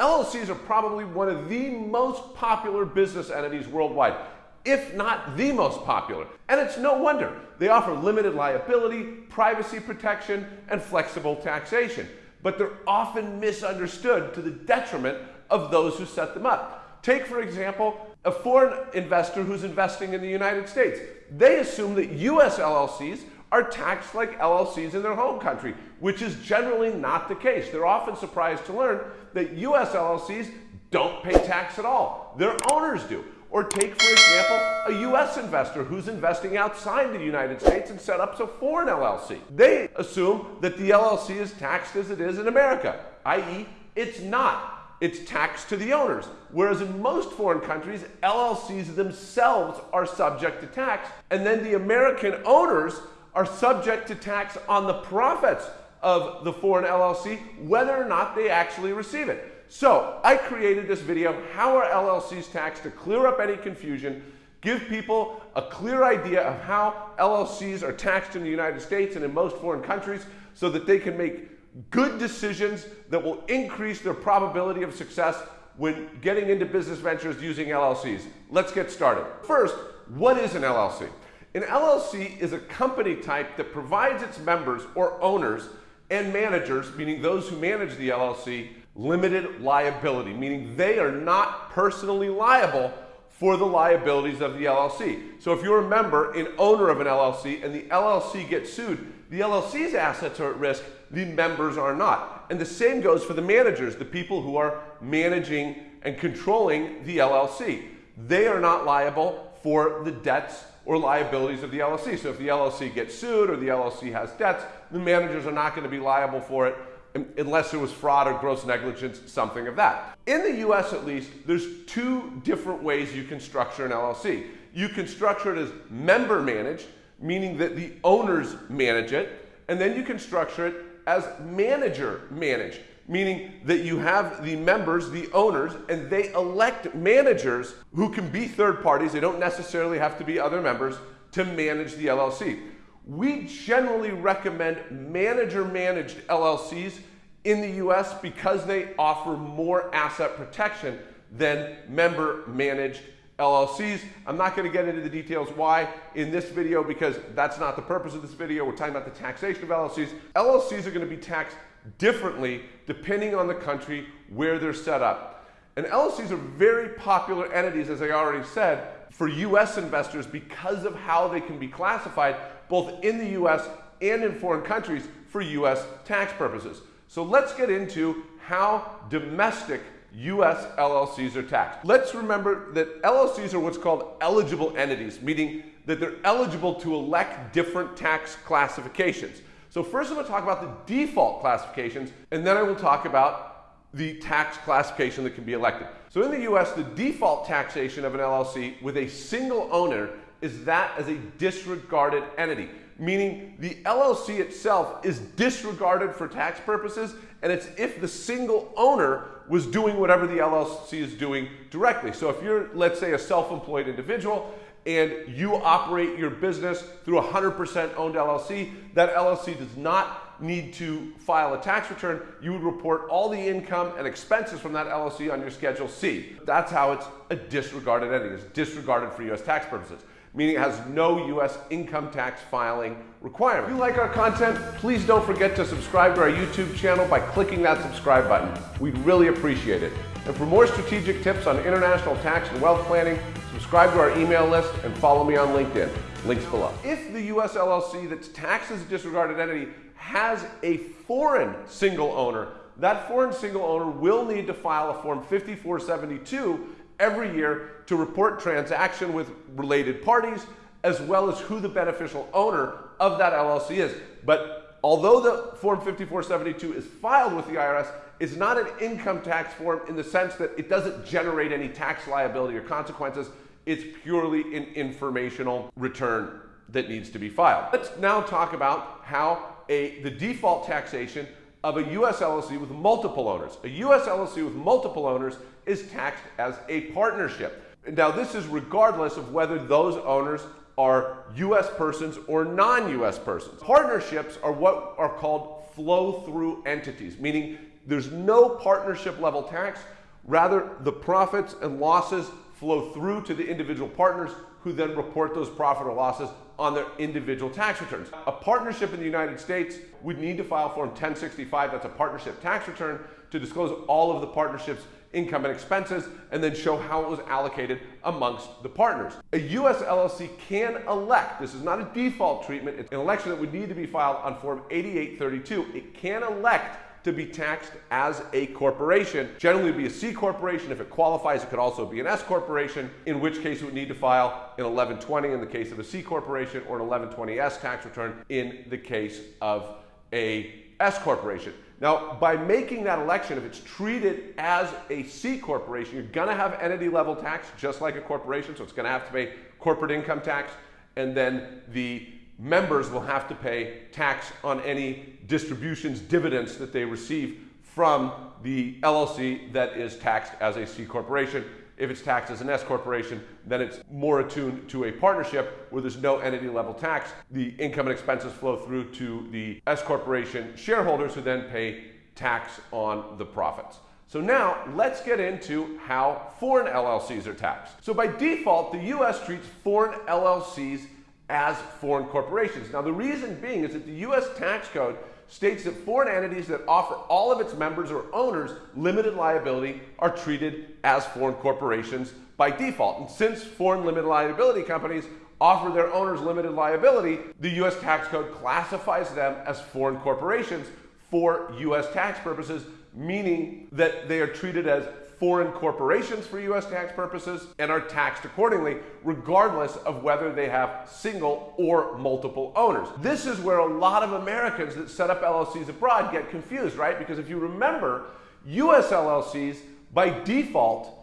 LLCs are probably one of the most popular business entities worldwide, if not the most popular. And it's no wonder. They offer limited liability, privacy protection, and flexible taxation. But they're often misunderstood to the detriment of those who set them up. Take, for example, a foreign investor who's investing in the United States. They assume that US LLCs are taxed like LLCs in their home country, which is generally not the case. They're often surprised to learn that US LLCs don't pay tax at all. Their owners do. Or take, for example, a US investor who's investing outside the United States and set up a foreign LLC. They assume that the LLC is taxed as it is in America, i.e., it's not it's taxed to the owners. Whereas in most foreign countries, LLCs themselves are subject to tax, and then the American owners are subject to tax on the profits of the foreign LLC, whether or not they actually receive it. So I created this video, How are LLCs taxed, to clear up any confusion, give people a clear idea of how LLCs are taxed in the United States and in most foreign countries so that they can make good decisions that will increase their probability of success when getting into business ventures using LLCs. Let's get started. First, what is an LLC? An LLC is a company type that provides its members or owners and managers, meaning those who manage the LLC, limited liability, meaning they are not personally liable for the liabilities of the LLC. So if you're a member and owner of an LLC and the LLC gets sued, the LLC's assets are at risk, the members are not. And the same goes for the managers, the people who are managing and controlling the LLC. They are not liable for the debts or liabilities of the LLC. So if the LLC gets sued or the LLC has debts, the managers are not going to be liable for it unless there was fraud or gross negligence, something of that. In the US at least, there's two different ways you can structure an LLC. You can structure it as member managed, meaning that the owners manage it, and then you can structure it as manager managed, meaning that you have the members, the owners, and they elect managers who can be third parties, they don't necessarily have to be other members, to manage the LLC. We generally recommend manager managed LLCs in the US because they offer more asset protection than member managed LLCs. I'm not going to get into the details why in this video because that's not the purpose of this video. We're talking about the taxation of LLCs. LLCs are going to be taxed differently depending on the country where they're set up. And LLCs are very popular entities, as I already said, for US investors because of how they can be classified both in the US and in foreign countries for US tax purposes. So let's get into how domestic US LLCs are taxed. Let's remember that LLCs are what's called eligible entities, meaning that they're eligible to elect different tax classifications. So first I'm going to talk about the default classifications, and then I will talk about the tax classification that can be elected. So in the US, the default taxation of an LLC with a single owner is that as a disregarded entity, meaning the LLC itself is disregarded for tax purposes, and it's if the single owner was doing whatever the LLC is doing directly. So if you're, let's say, a self-employed individual and you operate your business through a 100% owned LLC, that LLC does not need to file a tax return. You would report all the income and expenses from that LLC on your Schedule C. That's how it's a disregarded entity. It's disregarded for US tax purposes meaning it has no U.S. income tax filing requirement. If you like our content, please don't forget to subscribe to our YouTube channel by clicking that subscribe button. We'd really appreciate it. And for more strategic tips on international tax and wealth planning, subscribe to our email list and follow me on LinkedIn. Links below. If the U.S. LLC that's taxed as a disregarded entity has a foreign single owner, that foreign single owner will need to file a Form 5472 every year to report transaction with related parties as well as who the beneficial owner of that LLC is. But although the Form 5472 is filed with the IRS, it's not an income tax form in the sense that it doesn't generate any tax liability or consequences. It's purely an informational return that needs to be filed. Let's now talk about how a, the default taxation of a US LLC with multiple owners. A US LLC with multiple owners is taxed as a partnership. Now, this is regardless of whether those owners are US persons or non US persons. Partnerships are what are called flow through entities, meaning there's no partnership level tax. Rather, the profits and losses flow through to the individual partners who then report those profit or losses on their individual tax returns. A partnership in the United States would need to file Form 1065, that's a partnership tax return, to disclose all of the partnership's income and expenses and then show how it was allocated amongst the partners. A U.S. LLC can elect, this is not a default treatment, it's an election that would need to be filed on Form 8832. It can elect to be taxed as a corporation. Generally, be a C corporation. If it qualifies, it could also be an S corporation, in which case it would need to file an 1120 in the case of a C corporation or an 1120S tax return in the case of a S corporation. Now, by making that election, if it's treated as a C corporation, you're going to have entity level tax just like a corporation, so it's going to have to pay corporate income tax, and then the members will have to pay tax on any distributions, dividends that they receive from the LLC that is taxed as a C corporation. If it's taxed as an S corporation, then it's more attuned to a partnership where there's no entity level tax. The income and expenses flow through to the S corporation shareholders who then pay tax on the profits. So now let's get into how foreign LLCs are taxed. So by default, the US treats foreign LLCs as foreign corporations. Now, the reason being is that the U.S. tax code states that foreign entities that offer all of its members or owners limited liability are treated as foreign corporations by default. And since foreign limited liability companies offer their owners limited liability, the U.S. tax code classifies them as foreign corporations for U.S. tax purposes, meaning that they are treated as foreign corporations for U.S. tax purposes and are taxed accordingly, regardless of whether they have single or multiple owners. This is where a lot of Americans that set up LLCs abroad get confused, right? Because if you remember, U.S. LLCs by default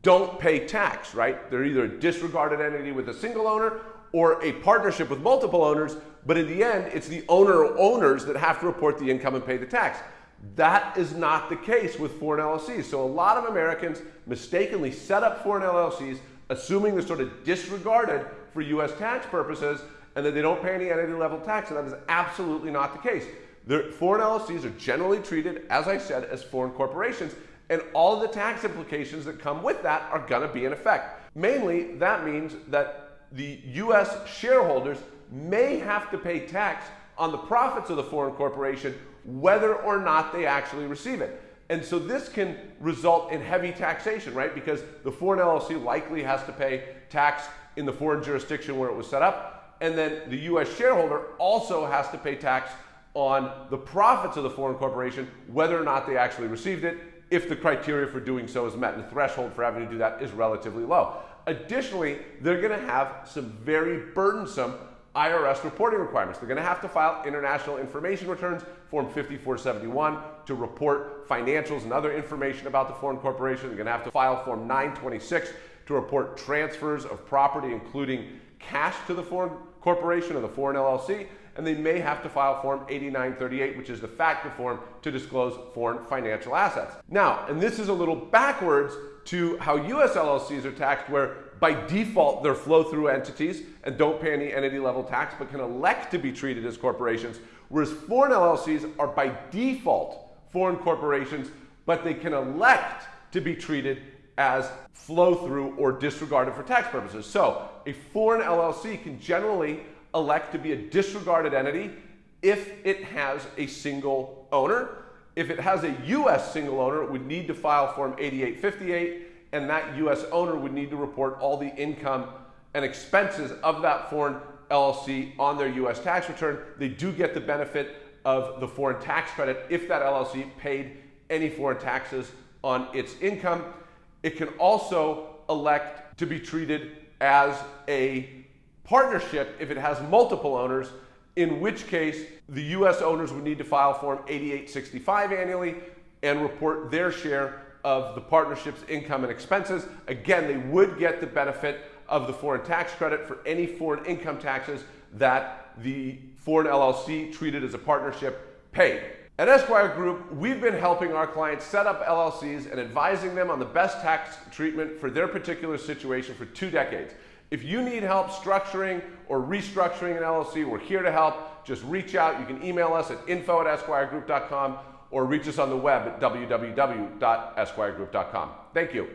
don't pay tax, right? They're either a disregarded entity with a single owner or a partnership with multiple owners, but in the end, it's the owner or owners that have to report the income and pay the tax. That is not the case with foreign LLCs. So a lot of Americans mistakenly set up foreign LLCs, assuming they're sort of disregarded for US tax purposes and that they don't pay any entity level tax, and that is absolutely not the case. The foreign LLCs are generally treated, as I said, as foreign corporations, and all of the tax implications that come with that are going to be in effect. Mainly, that means that the US shareholders may have to pay tax on the profits of the foreign corporation whether or not they actually receive it. And so this can result in heavy taxation, right? Because the foreign LLC likely has to pay tax in the foreign jurisdiction where it was set up. And then the US shareholder also has to pay tax on the profits of the foreign corporation, whether or not they actually received it, if the criteria for doing so is met. And the threshold for having to do that is relatively low. Additionally, they're going to have some very burdensome IRS reporting requirements. They're going to have to file international information returns, Form 5471, to report financials and other information about the foreign corporation. They're going to have to file Form 926 to report transfers of property, including cash to the foreign corporation or the foreign LLC. And they may have to file Form 8938, which is the FATCA form to disclose foreign financial assets. Now, and this is a little backwards to how US LLCs are taxed, where by default, they're flow-through entities and don't pay any entity level tax, but can elect to be treated as corporations, whereas foreign LLCs are by default foreign corporations, but they can elect to be treated as flow-through or disregarded for tax purposes. So a foreign LLC can generally elect to be a disregarded entity if it has a single owner. If it has a U.S. single owner, it would need to file Form 8858 and that U.S. owner would need to report all the income and expenses of that foreign LLC on their U.S. tax return. They do get the benefit of the foreign tax credit if that LLC paid any foreign taxes on its income. It can also elect to be treated as a partnership if it has multiple owners, in which case the U.S. owners would need to file Form 8865 annually and report their share of the partnership's income and expenses. Again, they would get the benefit of the foreign tax credit for any foreign income taxes that the foreign LLC treated as a partnership paid. At Esquire Group, we've been helping our clients set up LLCs and advising them on the best tax treatment for their particular situation for two decades. If you need help structuring or restructuring an LLC, we're here to help. Just reach out. You can email us at info at esquiregroup.com or reach us on the web at www.esquiregroup.com. Thank you.